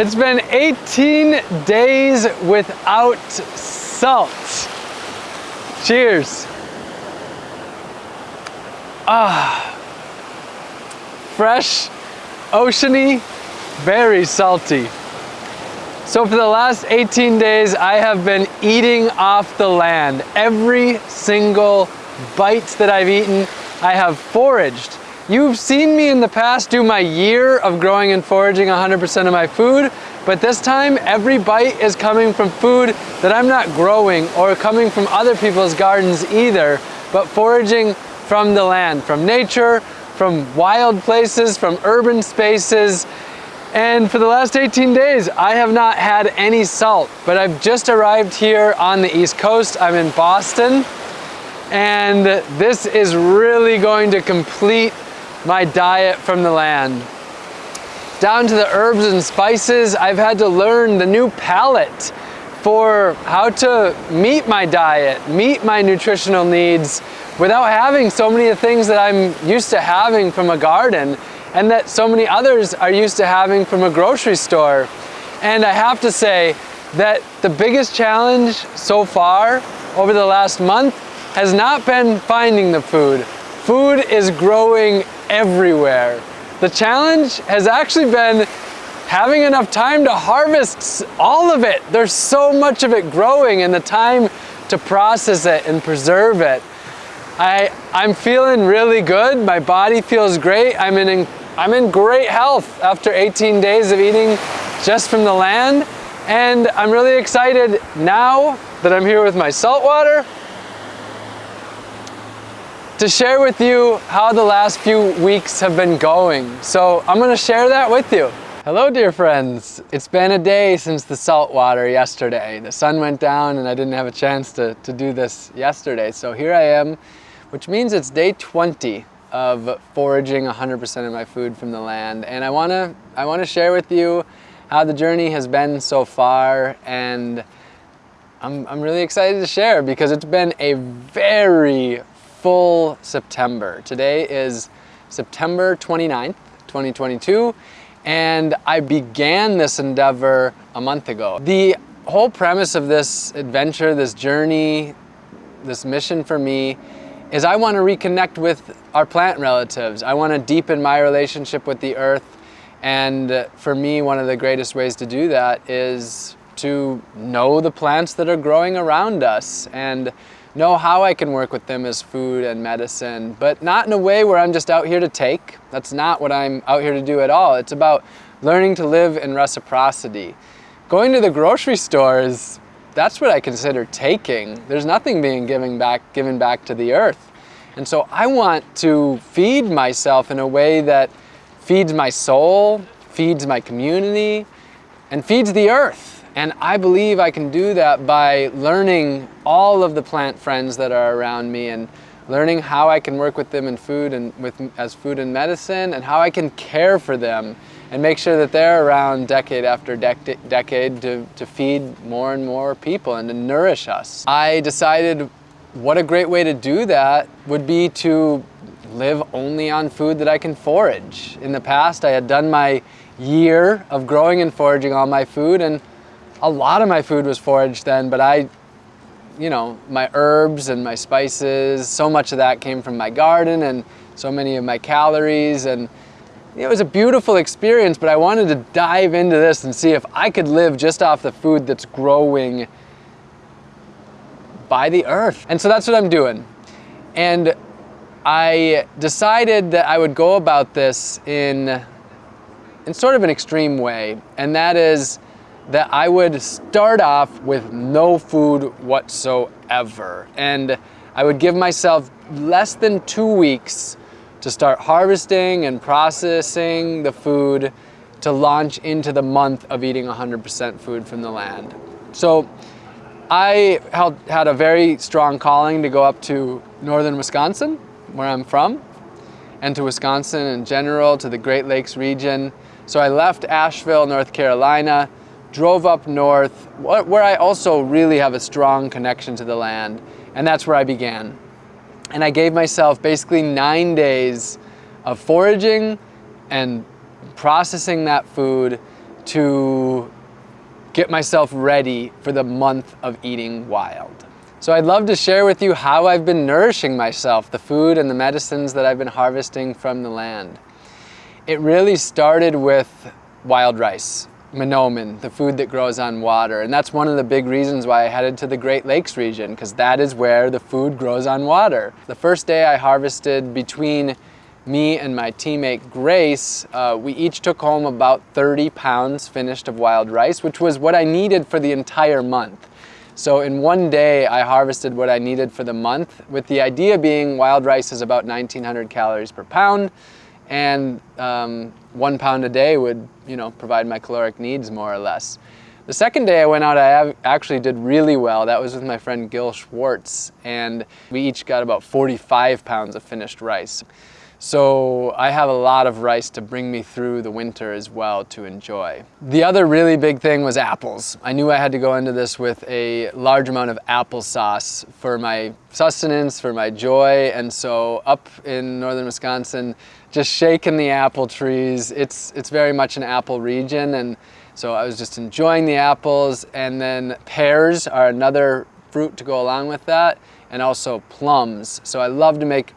It's been 18 days without salt. Cheers. Ah, fresh, oceany, very salty. So for the last 18 days, I have been eating off the land. Every single bite that I've eaten, I have foraged. You've seen me in the past do my year of growing and foraging 100% of my food, but this time every bite is coming from food that I'm not growing or coming from other people's gardens either, but foraging from the land, from nature, from wild places, from urban spaces. And for the last 18 days, I have not had any salt, but I've just arrived here on the East Coast. I'm in Boston, and this is really going to complete my diet from the land. Down to the herbs and spices, I've had to learn the new palette for how to meet my diet, meet my nutritional needs without having so many of the things that I'm used to having from a garden and that so many others are used to having from a grocery store. And I have to say that the biggest challenge so far over the last month has not been finding the food. Food is growing everywhere. The challenge has actually been having enough time to harvest all of it. There's so much of it growing and the time to process it and preserve it. I, I'm feeling really good. My body feels great. I'm in, I'm in great health after 18 days of eating just from the land. And I'm really excited now that I'm here with my saltwater to share with you how the last few weeks have been going. So I'm gonna share that with you. Hello dear friends. It's been a day since the salt water yesterday. The sun went down and I didn't have a chance to, to do this yesterday. So here I am, which means it's day 20 of foraging 100% of my food from the land. And I wanna, I wanna share with you how the journey has been so far and I'm, I'm really excited to share because it's been a very full September. Today is September 29th, 2022, and I began this endeavor a month ago. The whole premise of this adventure, this journey, this mission for me is I want to reconnect with our plant relatives. I want to deepen my relationship with the earth. And for me, one of the greatest ways to do that is to know the plants that are growing around us and know how I can work with them as food and medicine, but not in a way where I'm just out here to take. That's not what I'm out here to do at all. It's about learning to live in reciprocity. Going to the grocery store is, that's what I consider taking. There's nothing being given back, given back to the earth. And so I want to feed myself in a way that feeds my soul, feeds my community, and feeds the earth. And I believe I can do that by learning all of the plant friends that are around me and learning how I can work with them in food and with as food and medicine and how I can care for them and make sure that they're around decade after dec decade to, to feed more and more people and to nourish us. I decided what a great way to do that would be to live only on food that I can forage. In the past, I had done my year of growing and foraging all my food and a lot of my food was foraged then, but I, you know, my herbs and my spices, so much of that came from my garden and so many of my calories and it was a beautiful experience, but I wanted to dive into this and see if I could live just off the food that's growing by the earth. And so that's what I'm doing. And I decided that I would go about this in, in sort of an extreme way. And that is that I would start off with no food whatsoever. And I would give myself less than two weeks to start harvesting and processing the food to launch into the month of eating 100% food from the land. So I had a very strong calling to go up to northern Wisconsin, where I'm from, and to Wisconsin in general, to the Great Lakes region. So I left Asheville, North Carolina, drove up north, where I also really have a strong connection to the land, and that's where I began. And I gave myself basically nine days of foraging and processing that food to get myself ready for the month of eating wild. So I'd love to share with you how I've been nourishing myself, the food and the medicines that I've been harvesting from the land. It really started with wild rice, manoomin, the food that grows on water. And that's one of the big reasons why I headed to the Great Lakes region, because that is where the food grows on water. The first day I harvested between me and my teammate Grace, uh, we each took home about 30 pounds finished of wild rice, which was what I needed for the entire month. So in one day, I harvested what I needed for the month, with the idea being wild rice is about 1900 calories per pound, and um, one pound a day would, you know, provide my caloric needs more or less. The second day I went out, I actually did really well. That was with my friend Gil Schwartz, and we each got about 45 pounds of finished rice. So I have a lot of rice to bring me through the winter as well to enjoy. The other really big thing was apples. I knew I had to go into this with a large amount of applesauce for my sustenance, for my joy, and so up in northern Wisconsin, just shaking the apple trees. It's, it's very much an apple region, and so I was just enjoying the apples, and then pears are another fruit to go along with that, and also plums. So I love to make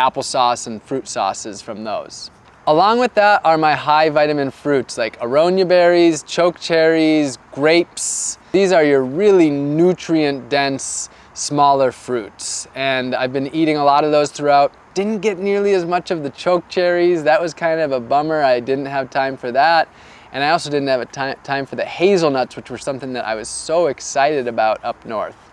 applesauce and fruit sauces from those. Along with that are my high vitamin fruits like aronia berries, choke cherries, grapes. These are your really nutrient dense, smaller fruits. And I've been eating a lot of those throughout. Didn't get nearly as much of the choke cherries. That was kind of a bummer. I didn't have time for that. And I also didn't have a time for the hazelnuts, which were something that I was so excited about up north.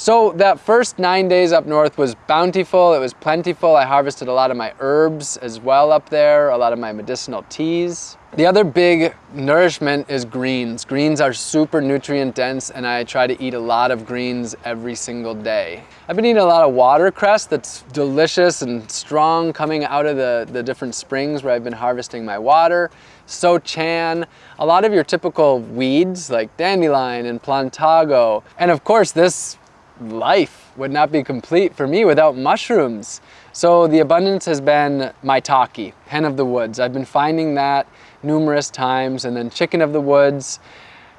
So that first nine days up north was bountiful, it was plentiful. I harvested a lot of my herbs as well up there, a lot of my medicinal teas. The other big nourishment is greens. Greens are super nutrient dense and I try to eat a lot of greens every single day. I've been eating a lot of watercress that's delicious and strong coming out of the, the different springs where I've been harvesting my water. So-chan, a lot of your typical weeds like dandelion and plantago. And of course this life would not be complete for me without mushrooms. So the abundance has been maitake, hen of the woods. I've been finding that numerous times and then chicken of the woods.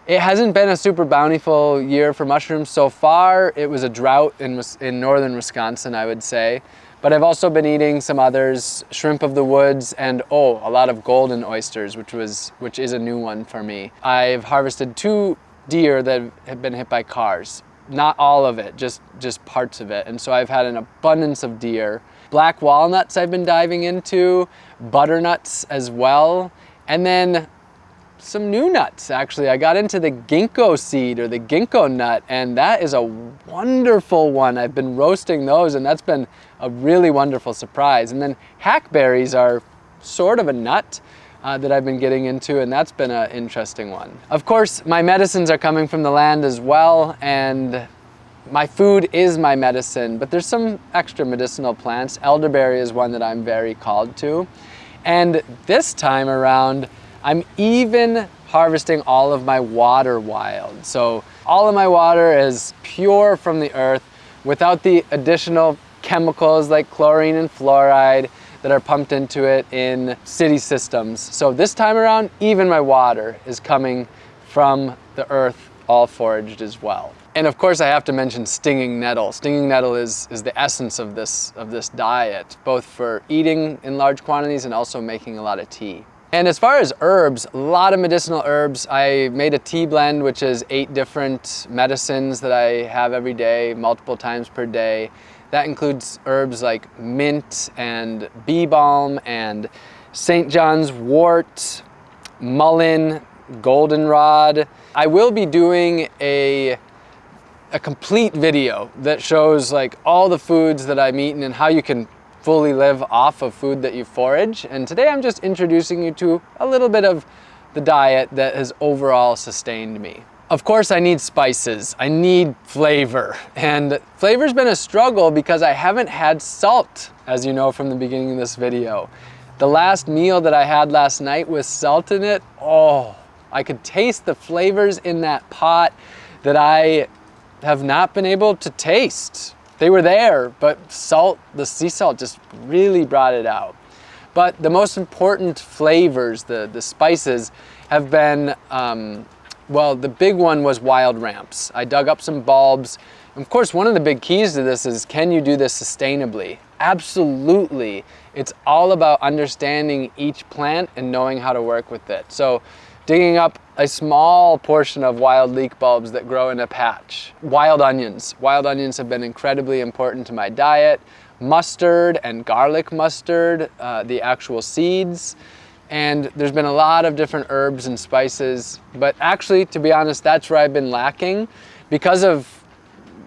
It hasn't been a super bountiful year for mushrooms so far. It was a drought in, in northern Wisconsin, I would say. But I've also been eating some others, shrimp of the woods, and oh, a lot of golden oysters, which was which is a new one for me. I've harvested two deer that have been hit by cars not all of it, just, just parts of it. And so I've had an abundance of deer. Black walnuts I've been diving into, butternuts as well, and then some new nuts actually. I got into the ginkgo seed or the ginkgo nut and that is a wonderful one. I've been roasting those and that's been a really wonderful surprise. And then hackberries are sort of a nut, uh, that I've been getting into and that's been an interesting one. Of course, my medicines are coming from the land as well and my food is my medicine, but there's some extra medicinal plants. Elderberry is one that I'm very called to. And this time around, I'm even harvesting all of my water wild. So all of my water is pure from the earth without the additional chemicals like chlorine and fluoride that are pumped into it in city systems. So this time around, even my water is coming from the earth all foraged as well. And of course I have to mention stinging nettle. Stinging nettle is, is the essence of this, of this diet, both for eating in large quantities and also making a lot of tea. And as far as herbs, a lot of medicinal herbs. I made a tea blend, which is eight different medicines that I have every day, multiple times per day. That includes herbs like mint and bee balm and St. John's wort, mullein, goldenrod. I will be doing a a complete video that shows like all the foods that I'm eating and how you can fully live off of food that you forage. And today I'm just introducing you to a little bit of the diet that has overall sustained me. Of course I need spices, I need flavor. And flavor's been a struggle because I haven't had salt, as you know from the beginning of this video. The last meal that I had last night with salt in it, oh, I could taste the flavors in that pot that I have not been able to taste. They were there, but salt, the sea salt just really brought it out. But the most important flavors, the, the spices, have been, um, well, the big one was wild ramps. I dug up some bulbs. Of course, one of the big keys to this is, can you do this sustainably? Absolutely. It's all about understanding each plant and knowing how to work with it. So digging up a small portion of wild leek bulbs that grow in a patch. Wild onions. Wild onions have been incredibly important to my diet. Mustard and garlic mustard, uh, the actual seeds. And there's been a lot of different herbs and spices, but actually, to be honest, that's where I've been lacking. Because of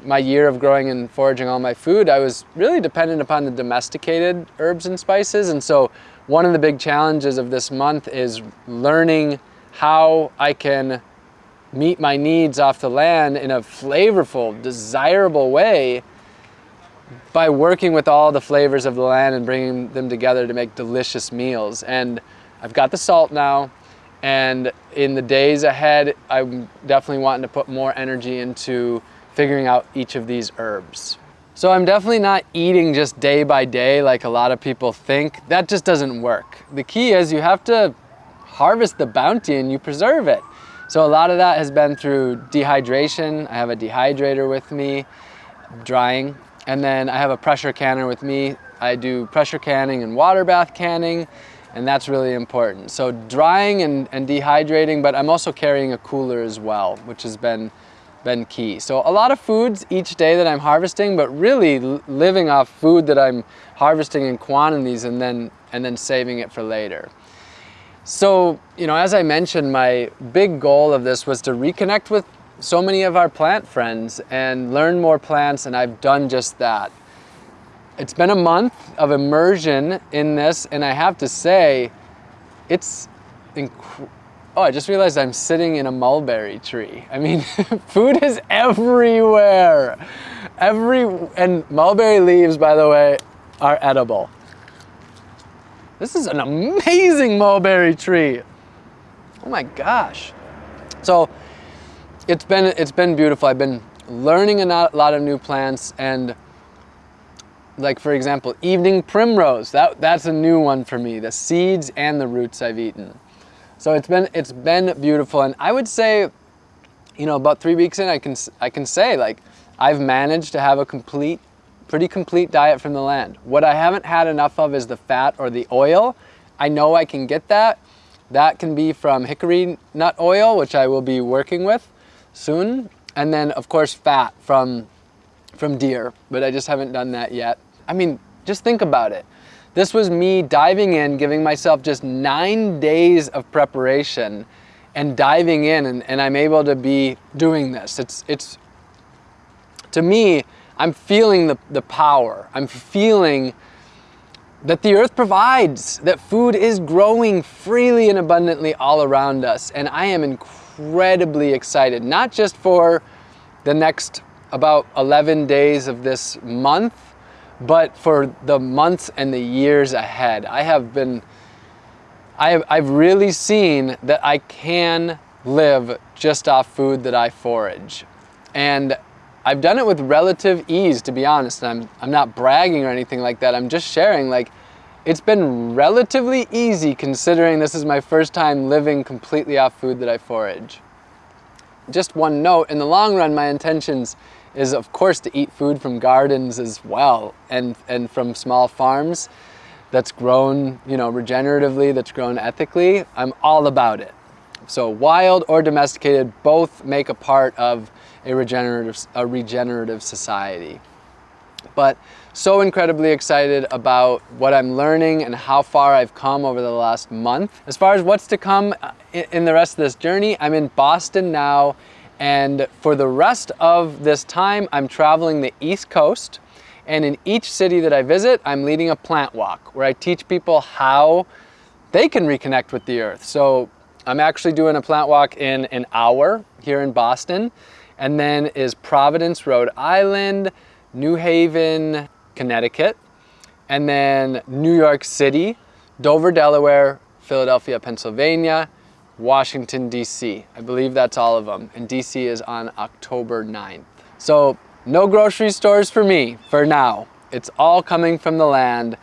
my year of growing and foraging all my food, I was really dependent upon the domesticated herbs and spices. And so one of the big challenges of this month is learning how I can meet my needs off the land in a flavorful, desirable way by working with all the flavors of the land and bringing them together to make delicious meals. And I've got the salt now, and in the days ahead, I'm definitely wanting to put more energy into figuring out each of these herbs. So I'm definitely not eating just day by day like a lot of people think. That just doesn't work. The key is you have to harvest the bounty and you preserve it. So a lot of that has been through dehydration. I have a dehydrator with me, drying, and then I have a pressure canner with me. I do pressure canning and water bath canning, and that's really important. So drying and, and dehydrating, but I'm also carrying a cooler as well, which has been, been key. So a lot of foods each day that I'm harvesting, but really living off food that I'm harvesting in quantities and then, and then saving it for later. So, you know, as I mentioned, my big goal of this was to reconnect with so many of our plant friends and learn more plants, and I've done just that. It's been a month of immersion in this, and I have to say, it's. Oh, I just realized I'm sitting in a mulberry tree. I mean, food is everywhere. Every, and mulberry leaves, by the way, are edible. This is an amazing mulberry tree. Oh my gosh. So it's been, it's been beautiful. I've been learning a lot of new plants and like for example, evening primrose, that, that's a new one for me. The seeds and the roots I've eaten. So it's been, it's been beautiful. And I would say, you know, about three weeks in, I can, I can say like, I've managed to have a complete pretty complete diet from the land. What I haven't had enough of is the fat or the oil. I know I can get that. That can be from hickory nut oil, which I will be working with soon. And then of course fat from, from deer, but I just haven't done that yet. I mean, just think about it. This was me diving in, giving myself just nine days of preparation and diving in and, and I'm able to be doing this. It's, it's, to me, I'm feeling the, the power. I'm feeling that the earth provides, that food is growing freely and abundantly all around us. And I am incredibly excited, not just for the next about 11 days of this month, but for the months and the years ahead. I have been, I have, I've really seen that I can live just off food that I forage. And I've done it with relative ease, to be honest. I'm, I'm not bragging or anything like that. I'm just sharing, like, it's been relatively easy considering this is my first time living completely off food that I forage. Just one note, in the long run, my intentions is of course to eat food from gardens as well and, and from small farms that's grown, you know, regeneratively, that's grown ethically. I'm all about it. So wild or domesticated both make a part of a regenerative, a regenerative society. But so incredibly excited about what I'm learning and how far I've come over the last month. As far as what's to come uh, in the rest of this journey, I'm in Boston now and for the rest of this time, I'm traveling the East Coast. And in each city that I visit, I'm leading a plant walk where I teach people how they can reconnect with the earth. So I'm actually doing a plant walk in an hour here in Boston. And then is Providence, Rhode Island, New Haven, Connecticut, and then New York City, Dover, Delaware, Philadelphia, Pennsylvania, Washington, D.C. I believe that's all of them. And D.C. is on October 9th. So no grocery stores for me for now. It's all coming from the land.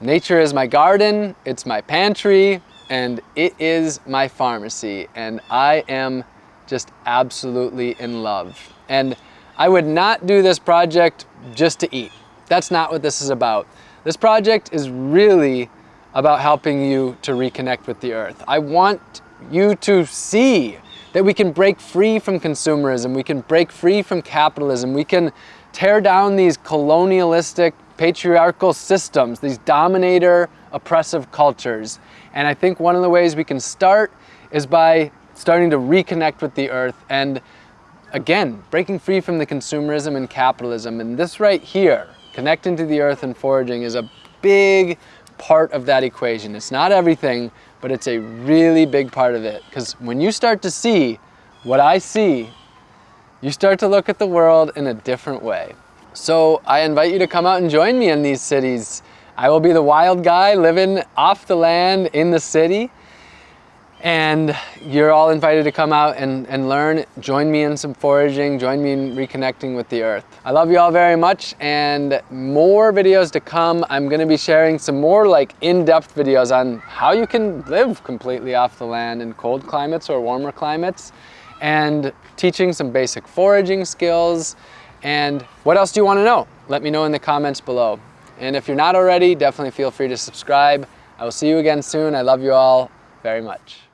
Nature is my garden, it's my pantry, and it is my pharmacy. And I am just absolutely in love. And I would not do this project just to eat. That's not what this is about. This project is really about helping you to reconnect with the earth. I want you to see that we can break free from consumerism, we can break free from capitalism, we can tear down these colonialistic patriarchal systems, these dominator oppressive cultures. And I think one of the ways we can start is by starting to reconnect with the earth and again, breaking free from the consumerism and capitalism. And this right here, connecting to the earth and foraging is a big part of that equation. It's not everything, but it's a really big part of it. Because when you start to see what I see, you start to look at the world in a different way. So I invite you to come out and join me in these cities. I will be the wild guy living off the land in the city and you're all invited to come out and, and learn. Join me in some foraging, join me in reconnecting with the earth. I love you all very much and more videos to come. I'm gonna be sharing some more like in-depth videos on how you can live completely off the land in cold climates or warmer climates and teaching some basic foraging skills. And what else do you wanna know? Let me know in the comments below. And if you're not already, definitely feel free to subscribe. I will see you again soon. I love you all very much.